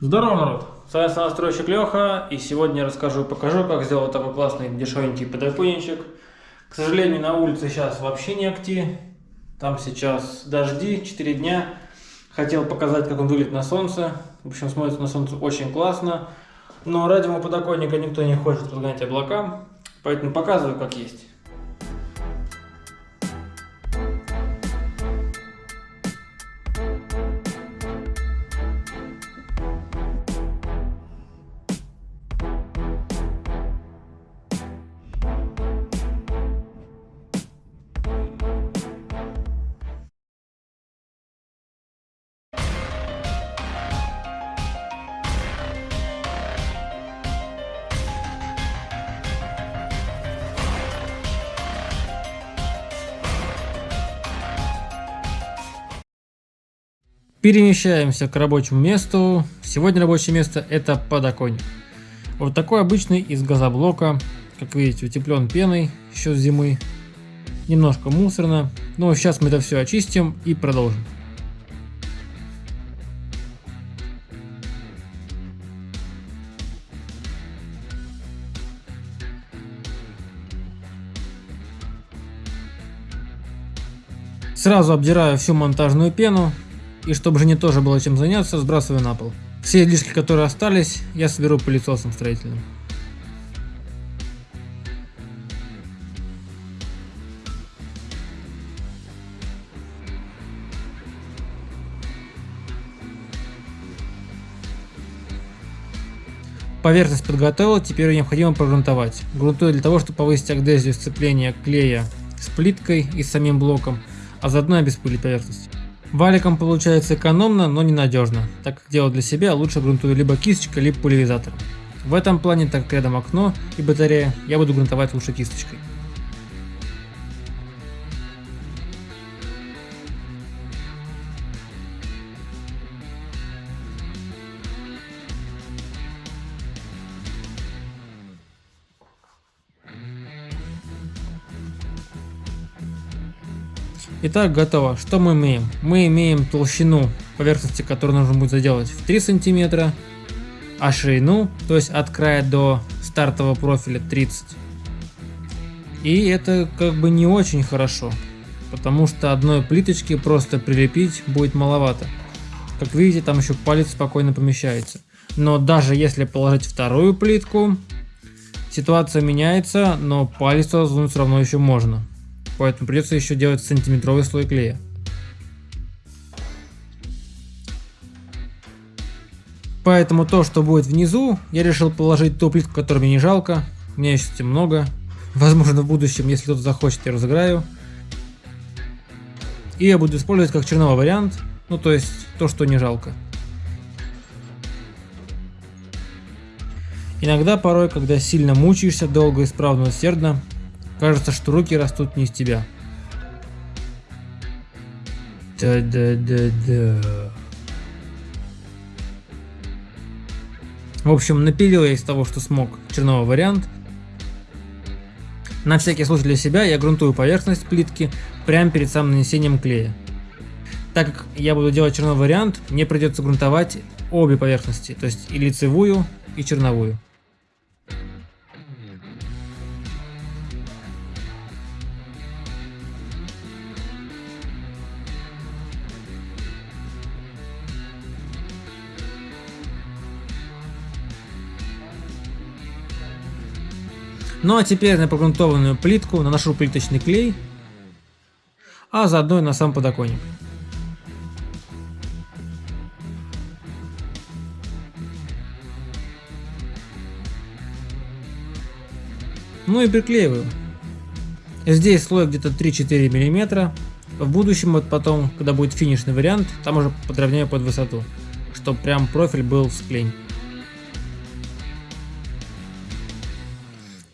Здорово, народ! С вами настройщик Леха, и сегодня я расскажу покажу, как сделать такой классный дешевенький подоконничек. К сожалению, на улице сейчас вообще не акти, там сейчас дожди, 4 дня. Хотел показать, как он выглядит на солнце. В общем, смотрится на солнце очень классно. Но ради моего подоконника никто не хочет разгонять облака, поэтому показываю, как есть. Перемещаемся к рабочему месту. Сегодня рабочее место это подоконник. Вот такой обычный из газоблока. Как видите, утеплен пеной еще с зимы. Немножко мусорно. Но сейчас мы это все очистим и продолжим. Сразу обдираю всю монтажную пену и чтобы жене тоже было чем заняться, сбрасываю на пол. Все излишки, которые остались, я соберу пылесосом строительным. Поверхность подготовил, теперь необходимо прогрунтовать. Грунтую для того, чтобы повысить адгезию сцепления клея с плиткой и с самим блоком, а заодно обеспылить поверхность. Валиком получается экономно, но ненадежно, так как делать для себя лучше грунтую либо кисточкой, либо пульверизатором. В этом плане, так как рядом окно и батарея, я буду грунтовать лучше кисточкой. Итак, готово. Что мы имеем? Мы имеем толщину поверхности, которую нужно будет заделать в 3 сантиметра, а ширину, то есть от края до стартового профиля 30. И это как бы не очень хорошо, потому что одной плиточки просто прилепить будет маловато. Как видите, там еще палец спокойно помещается. Но даже если положить вторую плитку, ситуация меняется, но палец все равно еще можно поэтому придется еще делать сантиметровый слой клея. Поэтому то, что будет внизу, я решил положить ту плитку, которую мне не жалко. У меня еще много. Возможно, в будущем, если кто-то захочет, я разыграю. И я буду использовать как черновой вариант. Ну, то есть, то, что не жалко. Иногда, порой, когда сильно мучаешься долго, исправно, усердно, Кажется, что руки растут не из тебя. Да-да-да-да. В общем, напилил я из того, что смог, черновой вариант. На всякий случай для себя я грунтую поверхность плитки прямо перед самым нанесением клея. Так как я буду делать черновой вариант, мне придется грунтовать обе поверхности, то есть и лицевую, и черновую. Ну а теперь на погрунтованную плитку наношу плиточный клей, а заодно и на сам подоконник. Ну и приклеиваю. Здесь слой где-то 3-4 мм. В будущем, вот потом, когда будет финишный вариант, там уже подровняю под высоту, чтобы прям профиль был в склень.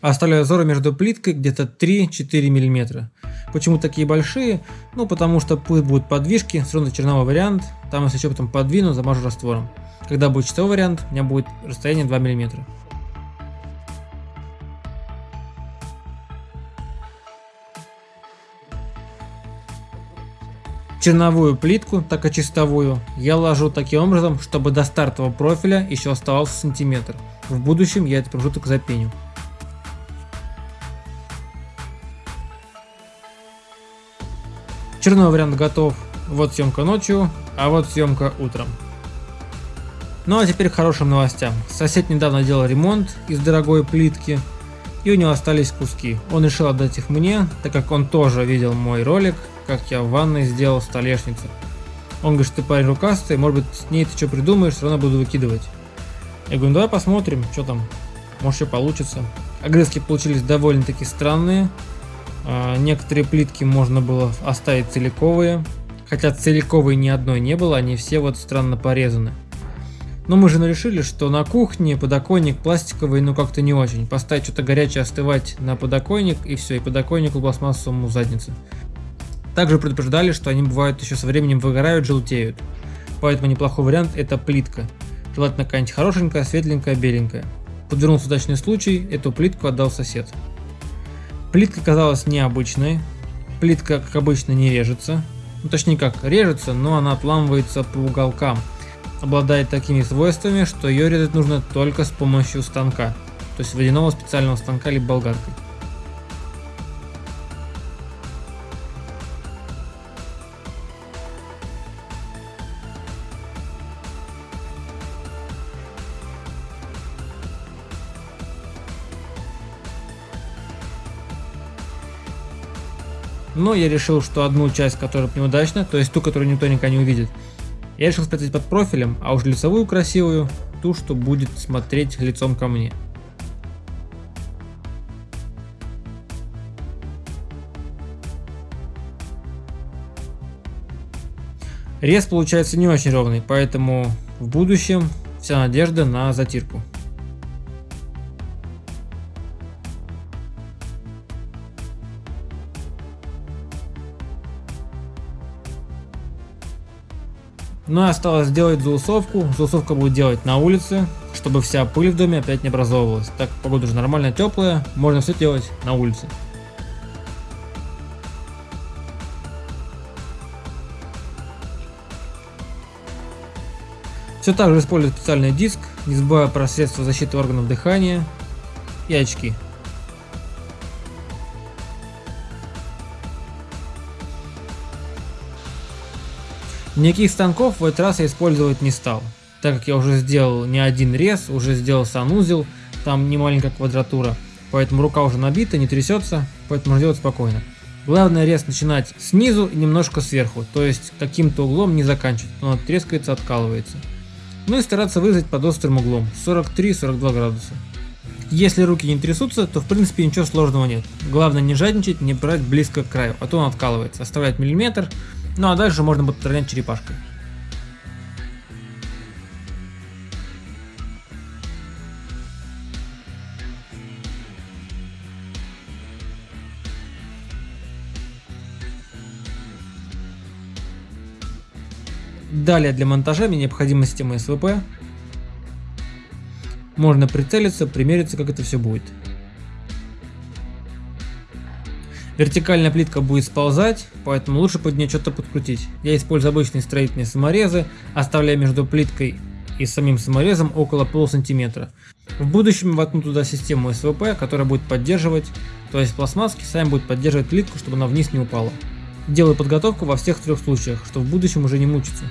Оставляю зазоры между плиткой где-то 3-4 мм. Почему такие большие? Ну, потому что пусть будут подвижки, все равно черновой вариант. Там, если что, потом подвину, замажу раствором. Когда будет чистовой вариант, у меня будет расстояние 2 мм. черновую плитку, так и чистовую, я ложу таким образом, чтобы до стартового профиля еще оставался сантиметр. В будущем я этот промежуток запеню. Черновой вариант готов. Вот съемка ночью, а вот съемка утром. Ну а теперь к хорошим новостям. Сосед недавно делал ремонт из дорогой плитки, и у него остались куски. Он решил отдать их мне, так как он тоже видел мой ролик, как я в ванной сделал столешницу. Он говорит, ты парень рукастый, может быть с ней ты что придумаешь, все равно буду выкидывать. Я говорю, ну давай посмотрим, что там, может что получится. Огрызки получились довольно-таки странные. А, некоторые плитки можно было оставить целиковые, хотя целиковой ни одной не было, они все вот странно порезаны. Но мы же решили, что на кухне подоконник пластиковый, ну как-то не очень. Поставить что-то горячее остывать на подоконник и все, и подоконнику пластмассовому задницы. Также предупреждали, что они бывают еще со временем выгорают, желтеют. Поэтому неплохой вариант это плитка. Желательно какая-нибудь хорошенькая, светленькая, беленькая. Подвернулся удачный случай, эту плитку отдал сосед. Плитка казалась необычной. Плитка, как обычно, не режется. Ну, точнее как, режется, но она отламывается по уголкам обладает такими свойствами, что ее резать нужно только с помощью станка, то есть водяного специального станка либо болгаркой. Но я решил, что одну часть, которая неудачна, то есть ту, которую никто никогда не увидит, я решил спрятать под профилем, а уж лицевую красивую, ту, что будет смотреть лицом ко мне. Рез получается не очень ровный, поэтому в будущем вся надежда на затирку. Ну и осталось сделать заусовку. Заусовка будет делать на улице, чтобы вся пыль в доме опять не образовывалась. Так погода уже нормально теплая, можно все делать на улице. Все так же использую специальный диск, не забывая про средства защиты органов дыхания и очки. Никаких станков в этот раз я использовать не стал, так как я уже сделал не один рез, уже сделал санузел, там не маленькая квадратура, поэтому рука уже набита, не трясется, поэтому можно делать спокойно. Главное рез начинать снизу и немножко сверху, то есть каким-то углом не заканчивать, он трескается, откалывается. Ну и стараться вырезать под острым углом, 43-42 градуса. Если руки не трясутся, то в принципе ничего сложного нет. Главное не жадничать, не брать близко к краю, а то он откалывается. Оставлять миллиметр, ну а дальше можно будет подравнять черепашкой. Далее для монтажа мне необходима система СВП. Можно прицелиться, примериться, как это все будет. Вертикальная плитка будет сползать, поэтому лучше под нее что-то подкрутить. Я использую обычные строительные саморезы, оставляя между плиткой и самим саморезом около полусантиметра. В будущем воткну туда систему СВП, которая будет поддерживать, то есть пластмасски сами будет поддерживать плитку, чтобы она вниз не упала. Делаю подготовку во всех трех случаях, чтобы в будущем уже не мучиться.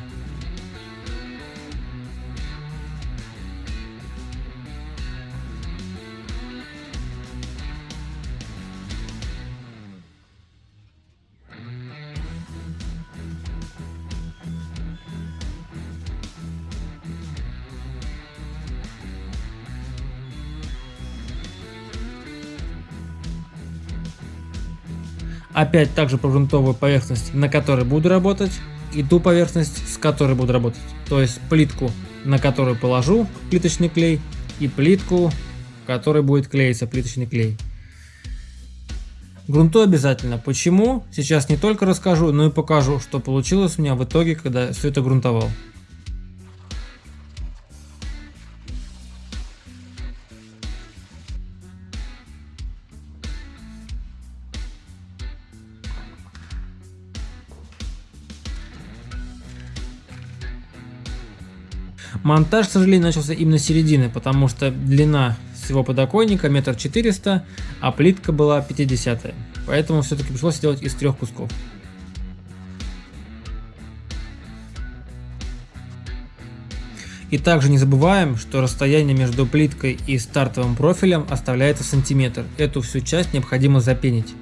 Опять также прогрунтовую поверхность, на которой буду работать, и ту поверхность, с которой буду работать. То есть плитку, на которую положу плиточный клей, и плитку, которой будет клеиться плиточный клей. Грунту обязательно. Почему? Сейчас не только расскажу, но и покажу, что получилось у меня в итоге, когда все это грунтовал. Монтаж, к сожалению, начался именно с середины, потому что длина всего подоконника метр четыреста, а плитка была 50 Поэтому все-таки пришлось сделать из трех кусков. И также не забываем, что расстояние между плиткой и стартовым профилем оставляется сантиметр. Эту всю часть необходимо запенить,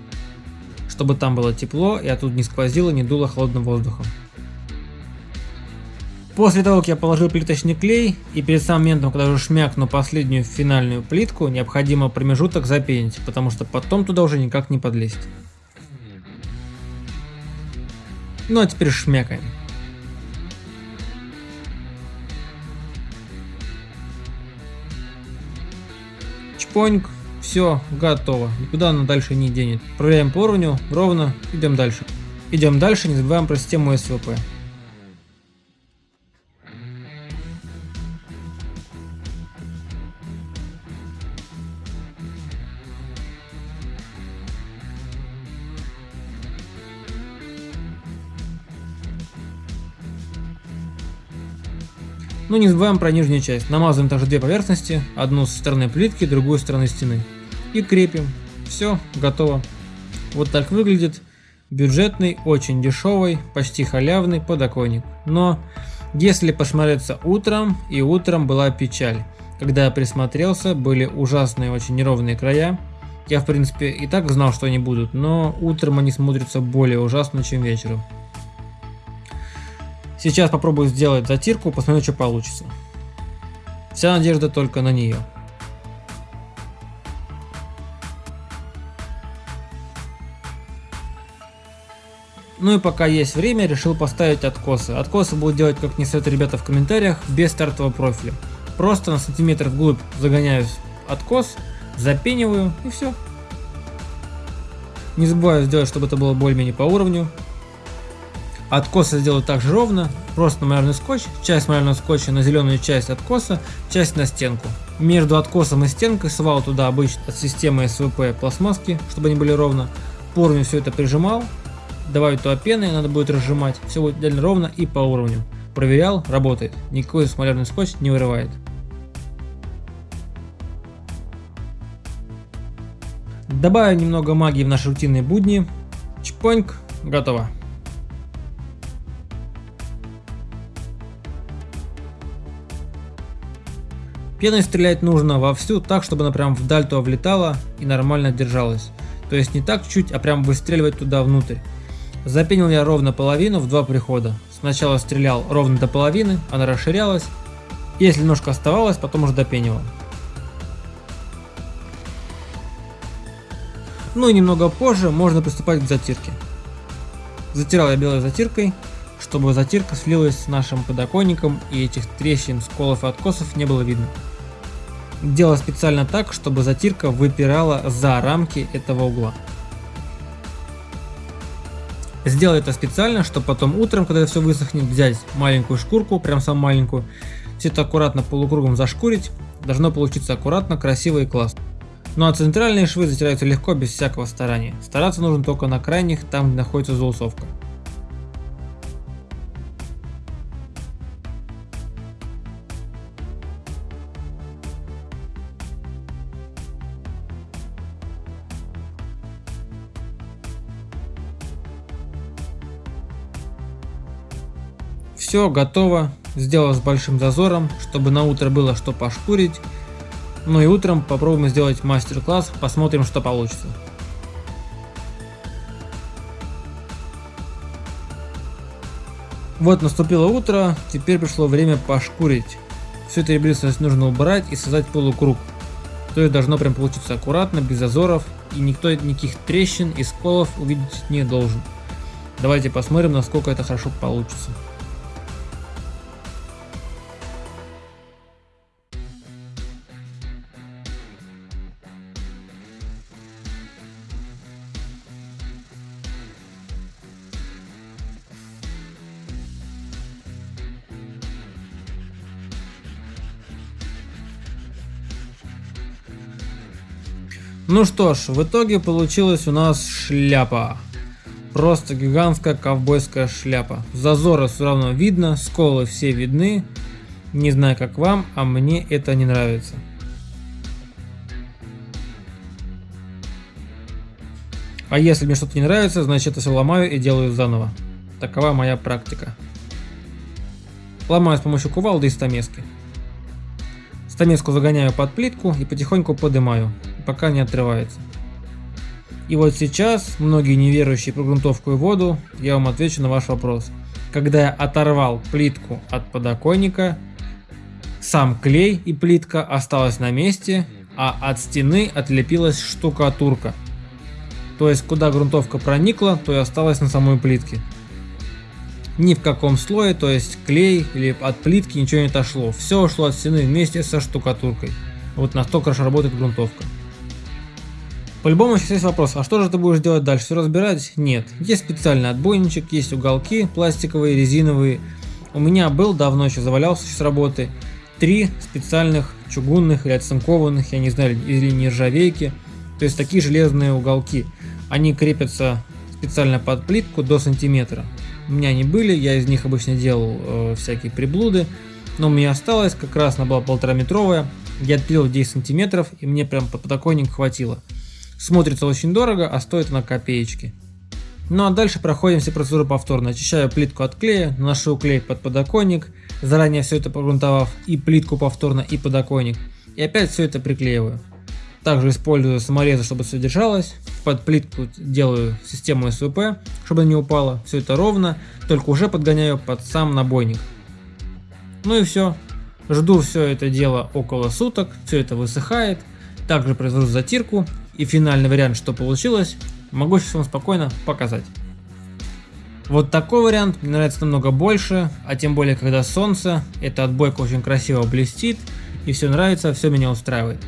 чтобы там было тепло и оттуда не сквозило, не дуло холодным воздухом. После того, как я положил плиточный клей и перед самым моментом, когда уже шмякну последнюю финальную плитку, необходимо промежуток запенить, потому что потом туда уже никак не подлезть. Ну а теперь шмякаем. Чпоньк, все, готово, никуда она дальше не денет. Проверяем по уровню, ровно, идем дальше. Идем дальше, не забываем про систему СВП. Ну не забываем про нижнюю часть. Намазываем также две поверхности, одну со стороны плитки, другую со стороны стены. И крепим. Все, готово. Вот так выглядит бюджетный, очень дешевый, почти халявный подоконник. Но если посмотреться утром, и утром была печаль. Когда я присмотрелся, были ужасные, очень неровные края. Я в принципе и так знал, что они будут, но утром они смотрятся более ужасно, чем вечером. Сейчас попробую сделать затирку, посмотрю, что получится. Вся надежда только на нее. Ну и пока есть время, решил поставить откосы. Откосы будут делать, как не советуют ребята в комментариях, без стартового профиля. Просто на сантиметр вглубь загоняю откос, запениваю и все. Не забываю сделать, чтобы это было более-менее по уровню. Откосы сделаю также ровно, просто малярный скотч, часть малярного скотча на зеленую часть откоса, часть на стенку. Между откосом и стенкой свал туда обычно от системы СВП пластмасски, чтобы они были ровно. По уровню все это прижимал, добавить туда пены, надо будет разжимать, все будет идеально ровно и по уровню. Проверял, работает, никакой малярный скотч не вырывает. Добавим немного магии в наши рутинные будни. Чпоньк, готово. Пеной стрелять нужно вовсю, так чтобы она прям вдаль туда влетала и нормально держалась. То есть не так чуть, а прям выстреливать туда внутрь. Запенил я ровно половину в два прихода. Сначала стрелял ровно до половины, она расширялась. Если немножко оставалось, потом уже допенивал. Ну и немного позже можно приступать к затирке. Затирал я белой затиркой, чтобы затирка слилась с нашим подоконником и этих трещин, сколов и откосов не было видно делал специально так, чтобы затирка выпирала за рамки этого угла. Сделал это специально, чтобы потом утром, когда все высохнет, взять маленькую шкурку, прям самую маленькую, все это аккуратно полукругом зашкурить, должно получиться аккуратно, красиво и классно. Ну а центральные швы затираются легко, без всякого старания. Стараться нужно только на крайних, там где находится заусовка. Все готово, сделал с большим зазором, чтобы на утро было что пошкурить. Ну и утром попробуем сделать мастер-класс, посмотрим что получится. Вот наступило утро, теперь пришло время пошкурить. Все это ребриство нужно убрать и создать полукруг. То есть должно прям получиться аккуратно, без зазоров, и никто никаких трещин и сколов увидеть не должен. Давайте посмотрим, насколько это хорошо получится. Ну что ж, в итоге получилась у нас шляпа. Просто гигантская ковбойская шляпа. Зазоры все равно видно, сколы все видны. Не знаю как вам, а мне это не нравится. А если мне что-то не нравится, значит это все ломаю и делаю заново. Такова моя практика. Ломаю с помощью кувалды и стамески. Стамеску загоняю под плитку и потихоньку поднимаю, пока не отрывается. И вот сейчас, многие неверующие про грунтовку и воду, я вам отвечу на ваш вопрос. Когда я оторвал плитку от подоконника, сам клей и плитка осталась на месте, а от стены отлепилась штукатурка. То есть куда грунтовка проникла, то и осталась на самой плитке ни в каком слое, то есть клей или от плитки ничего не отошло. Все ушло от стены вместе со штукатуркой. Вот настолько хорошо работает грунтовка. По-любому сейчас есть вопрос, а что же ты будешь делать дальше? Все разбирать? Нет. Есть специальный отбойничек, есть уголки пластиковые, резиновые. У меня был, давно еще завалялся с работы, три специальных чугунных или оцинкованных, я не знаю, или нержавейки. То есть такие железные уголки. Они крепятся специально под плитку до сантиметра. У меня они были, я из них обычно делал э, всякие приблуды. Но у меня осталось, как раз она была полтора метровая. Я отпилил 10 сантиметров и мне прям под подоконник хватило. Смотрится очень дорого, а стоит она копеечки. Ну а дальше проходим все процедуры повторно. Очищаю плитку от клея, наношу клей под подоконник, заранее все это погрунтовав и плитку повторно, и подоконник. И опять все это приклеиваю. Также использую саморезы, чтобы все держалось. Под плитку делаю систему СВП, чтобы не упало. Все это ровно, только уже подгоняю под сам набойник. Ну и все. Жду все это дело около суток, все это высыхает. Также произвожу затирку и финальный вариант, что получилось, могу сейчас вам спокойно показать. Вот такой вариант мне нравится намного больше, а тем более когда солнце, эта отбойка очень красиво блестит и все нравится, все меня устраивает.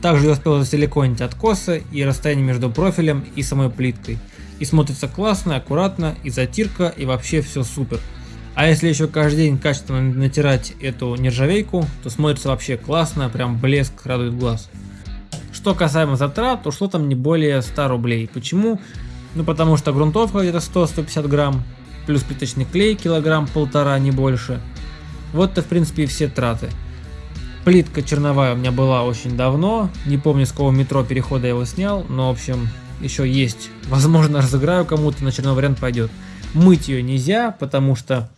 Также я успел засиликонить откосы и расстояние между профилем и самой плиткой. И смотрится классно, аккуратно, и затирка, и вообще все супер. А если еще каждый день качественно натирать эту нержавейку, то смотрится вообще классно, прям блеск радует глаз. Что касаемо затрат, ушло там не более 100 рублей. Почему? Ну потому что грунтовка где-то 100-150 грамм, плюс плиточный клей килограмм полтора, не больше. Вот-то в принципе и все траты. Плитка черновая у меня была очень давно, не помню с какого метро перехода я его снял, но в общем еще есть. Возможно разыграю кому-то, на черный вариант пойдет. Мыть ее нельзя, потому что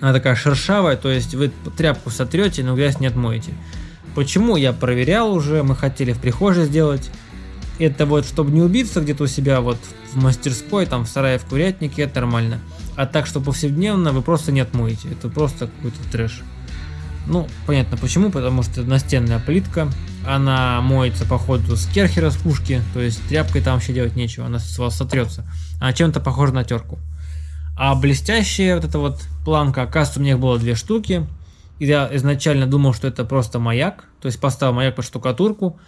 она такая шершавая, то есть вы тряпку сотрете, но грязь не отмоете. Почему? Я проверял уже, мы хотели в прихожей сделать. Это вот, чтобы не убиться где-то у себя вот в мастерской, там в сарае, в курятнике, это нормально. А так, что повседневно вы просто не отмоете. Это просто какой-то трэш. Ну, понятно почему, потому что настенная плитка, она моется по ходу с керхера с пушки, то есть тряпкой там вообще делать нечего, она с вас сотрется. Она чем-то похожа на терку. А блестящая вот эта вот планка, оказывается, у меня их было две штуки. Я изначально думал, что это просто маяк, то есть поставил маяк под штукатурку.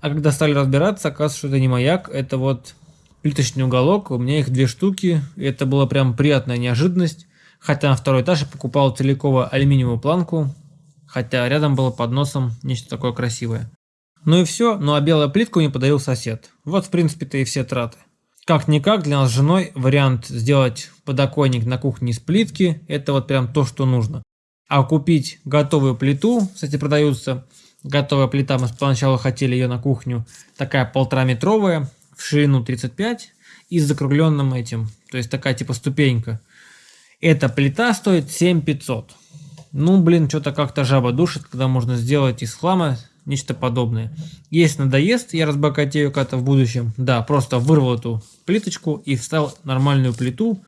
А когда стали разбираться, оказывается, что это не маяк, это вот плиточный уголок, у меня их две штуки. И это была прям приятная неожиданность. Хотя на второй этаж я покупал целиковую алюминиевую планку, хотя рядом было под носом нечто такое красивое. Ну и все, ну а белую плитку мне подарил сосед. Вот в принципе-то и все траты. Как-никак для нас с женой вариант сделать подоконник на кухне из плитки, это вот прям то, что нужно. А купить готовую плиту, кстати, продаются, готовая плита, мы поначалу хотели ее на кухню, такая полтора метровая, в ширину 35 и с закругленным этим, то есть такая типа ступенька. Эта плита стоит 7500. Ну, блин, что-то как-то жаба душит, когда можно сделать из хлама нечто подобное. Если надоест, я разбогатею как-то в будущем. Да, просто вырвал эту плиточку и вставил нормальную плиту.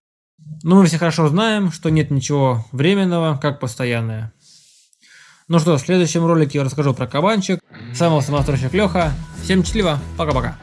Но мы все хорошо знаем, что нет ничего временного, как постоянное. Ну что, в следующем ролике я расскажу про кабанчик. С вами был самостройщик Леха. Всем счастливо, пока-пока.